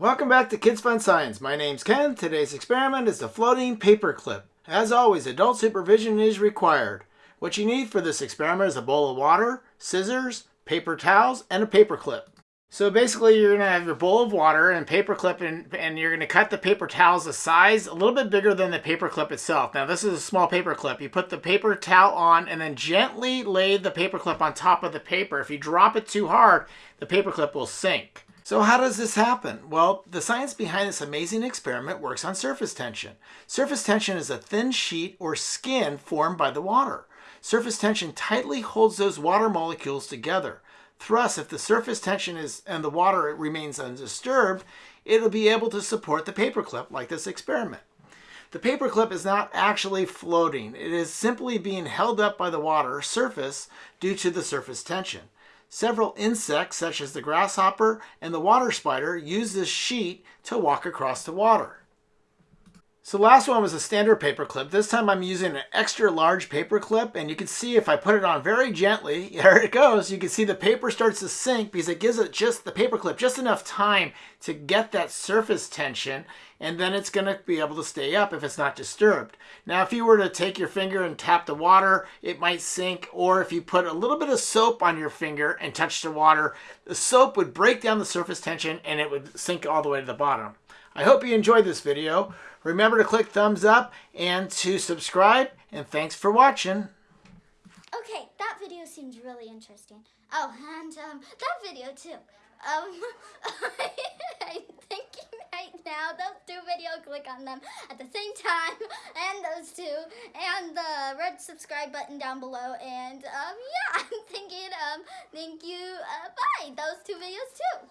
Welcome back to Kids Fun Science. My name's Ken. Today's experiment is the floating paper clip. As always, adult supervision is required. What you need for this experiment is a bowl of water, scissors, paper towels, and a paper clip. So basically you're going to have your bowl of water and paper clip and, and you're going to cut the paper towels a size a little bit bigger than the paper clip itself. Now this is a small paper clip. You put the paper towel on and then gently lay the paper clip on top of the paper. If you drop it too hard, the paper clip will sink. So how does this happen? Well, the science behind this amazing experiment works on surface tension. Surface tension is a thin sheet or skin formed by the water. Surface tension tightly holds those water molecules together. Thus, if the surface tension is and the water remains undisturbed, it'll be able to support the paperclip like this experiment. The paperclip is not actually floating. It is simply being held up by the water surface due to the surface tension. Several insects, such as the grasshopper and the water spider, use this sheet to walk across the water. So last one was a standard paper clip. This time I'm using an extra large paper clip and you can see if I put it on very gently, there it goes. You can see the paper starts to sink because it gives it just the paper clip just enough time to get that surface tension and then it's going to be able to stay up if it's not disturbed. Now if you were to take your finger and tap the water, it might sink or if you put a little bit of soap on your finger and touch the water, the soap would break down the surface tension and it would sink all the way to the bottom. I hope you enjoyed this video. Remember to click thumbs up and to subscribe, and thanks for watching. Okay, that video seems really interesting. Oh, and um, that video too. Um, I'm thinking right now, those two videos, click on them at the same time, and those two, and the red subscribe button down below, and um, yeah, I'm thinking, um, thank you, uh, bye, those two videos too.